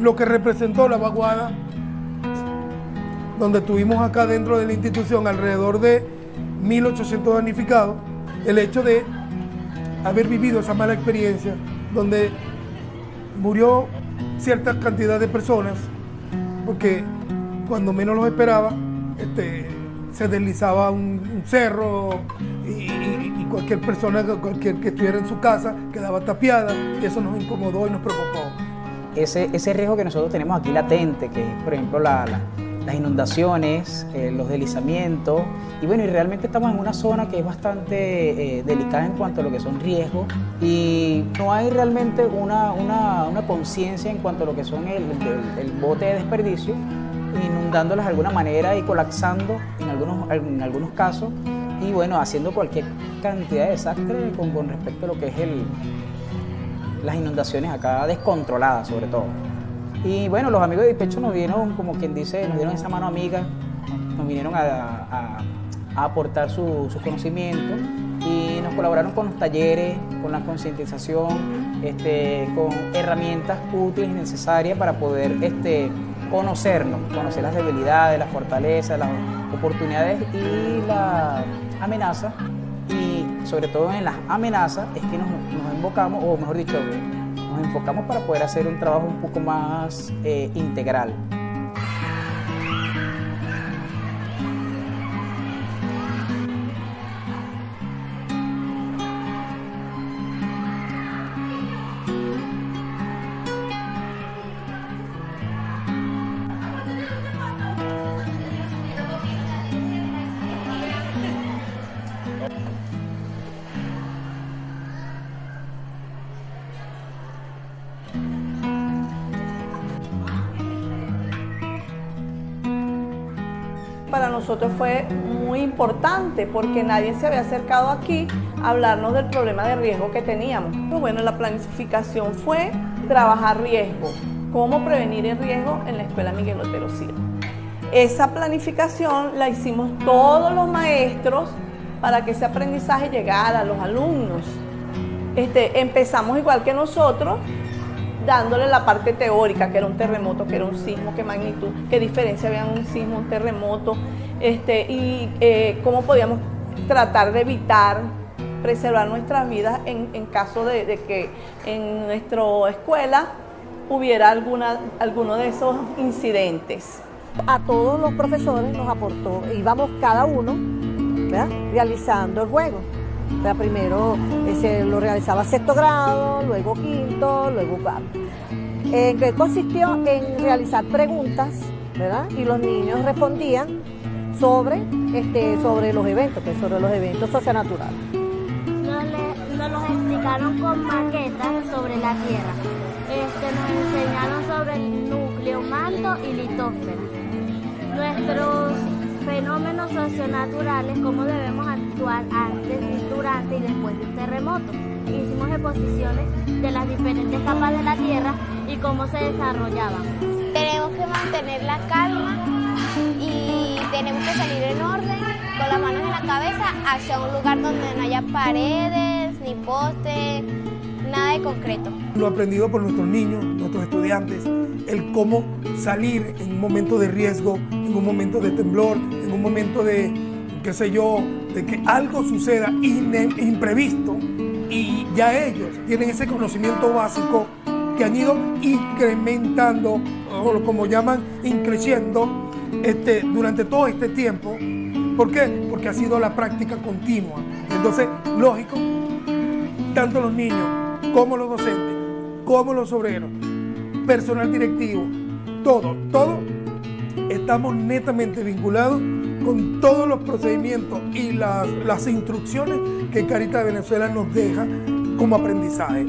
lo que representó la vaguada, donde tuvimos acá dentro de la institución alrededor de 1.800 damnificados, el hecho de haber vivido esa mala experiencia, donde murió cierta cantidad de personas, porque cuando menos los esperaba, este, se deslizaba un, cerro y, cualquier persona, cualquier que estuviera en su casa quedaba tapiada y eso nos incomodó y nos preocupó. Ese, ese riesgo que nosotros tenemos aquí latente, que es por ejemplo las inundaciones, eh, los deslizamientos, y bueno, y realmente estamos en una zona que es bastante eh, delicada en cuanto a lo que son riesgos. Y no hay realmente una, una, una conciencia en cuanto a lo que son el, el bote de desperdicio inundándolas de alguna manera y colapsando en algunos, en algunos casos. Y bueno, haciendo cualquier cantidad de desastre con, con respecto a lo que es el, las inundaciones acá descontroladas sobre todo. Y bueno, los amigos de Dispecho nos dieron, como quien dice, nos dieron esa mano amiga, nos vinieron a, aportar sus su conocimientos y nos colaboraron con los talleres, con la concientización, este, con herramientas útiles y necesarias para poder este, conocernos, conocer las debilidades, las fortalezas, las oportunidades y la amenaza. Sobre todo en las amenazas es que nos, nos invocamos, o mejor dicho, nos enfocamos para poder hacer un trabajo un poco más eh, integral. Para nosotros fue muy importante porque nadie se había acercado aquí a hablarnos del problema de riesgo que teníamos. Pues bueno, la planificación fue trabajar riesgo, cómo prevenir el riesgo en la Escuela Miguel Otero Silva. Esa planificación la hicimos todos los maestros para que ese aprendizaje llegara a los alumnos. Este, empezamos igual que nosotros, dándole la parte teórica, que era un terremoto, que era un sismo, qué magnitud, qué diferencia había un sismo, un terremoto, este, y eh, cómo podíamos tratar de evitar, preservar nuestras vidas en, caso de, que en nuestra escuela hubiera alguna, alguno de esos incidentes. A todos los profesores nos aportó, íbamos cada uno realizando el juego primero se lo realizaba sexto grado, luego quinto, luego cuarto. ¿En qué consistió? En realizar preguntas, ¿verdad? Y los niños respondían sobre, este, sobre los eventos, pues, sobre los eventos socionaturales. Nos, nos los explicaron con maquetas sobre la Tierra. Este, nos enseñaron sobre el núcleo, manto y litósfera. Nuestros fenómenos socionaturales, cómo debemos actuar antes, durante y después de un terremoto. Hicimos exposiciones de las diferentes capas de la Tierra y cómo se desarrollaban. Tenemos que mantener la calma y tenemos que salir en orden, con las manos en la cabeza, hacia un lugar donde no haya paredes, ni postes, nada de concreto. Lo aprendido por nuestros niños, nuestros estudiantes, el cómo salir en un momento de riesgo, en un momento de temblor, en un momento de, qué sé yo, de que algo suceda imprevisto y ya ellos tienen ese conocimiento básico que han ido incrementando, o como llaman, increciendo este, durante todo este tiempo. ¿Por qué? Porque ha sido la práctica continua. Entonces, lógico, tanto los niños como los docentes, como los obreros, personal directivo, todo, todo, estamos netamente vinculados con todos los procedimientos y las, instrucciones que Carita de Venezuela nos deja como aprendizaje.